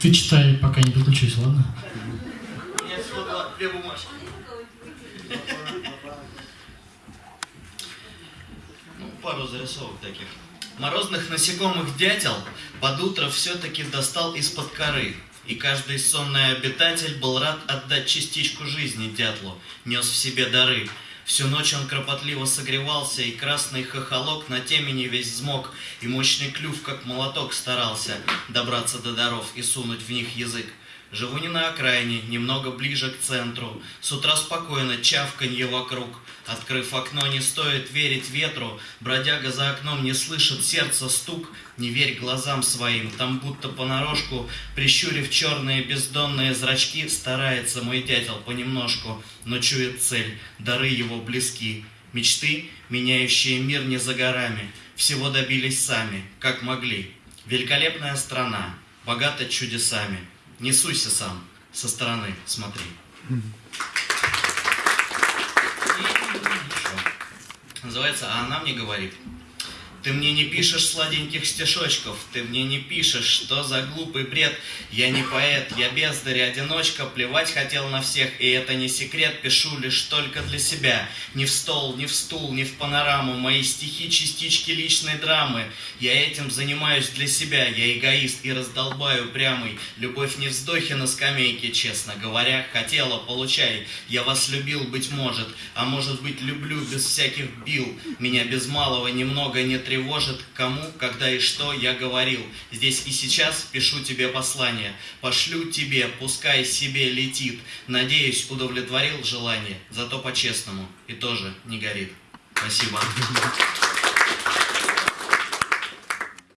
Ты читай, пока не подключусь, ладно? У всего два- две бумажки. Ну, пару зарисовок таких. Морозных насекомых дятел под утро все-таки достал из-под коры. И каждый сонный обитатель был рад отдать частичку жизни дятлу, нес в себе дары. Всю ночь он кропотливо согревался, и красный хохолок на темени весь взмок, и мощный клюв, как молоток, старался добраться до даров и сунуть в них язык. Живу не на окраине, немного ближе к центру. С утра спокойно, чавканье вокруг. Открыв окно, не стоит верить ветру. Бродяга за окном не слышит сердца стук. Не верь глазам своим, там будто понарошку, Прищурив черные бездонные зрачки, Старается мой дятел понемножку, Но чует цель, дары его близки. Мечты, меняющие мир не за горами, Всего добились сами, как могли. Великолепная страна, богата чудесами. Не суйся сам, со стороны смотри. И еще. Называется «А она мне говорит». Ты мне не пишешь сладеньких стишочков, ты мне не пишешь, что за глупый бред. Я не поэт, я бездарь, одиночка, плевать хотел на всех, и это не секрет, пишу лишь только для себя. Ни в стол, ни в стул, ни в панораму, мои стихи частички личной драмы. Я этим занимаюсь для себя, я эгоист и раздолбаю прямый. Любовь не вздохи на скамейке, честно говоря, хотела, получай. Я вас любил, быть может, а может быть люблю без всяких бил. Меня без малого немного не тревожит, кому, когда и что я говорил. Здесь и сейчас пишу тебе послание, пошлю тебе, пускай себе летит. Надеюсь, удовлетворил желание, зато по-честному и тоже не горит. Спасибо.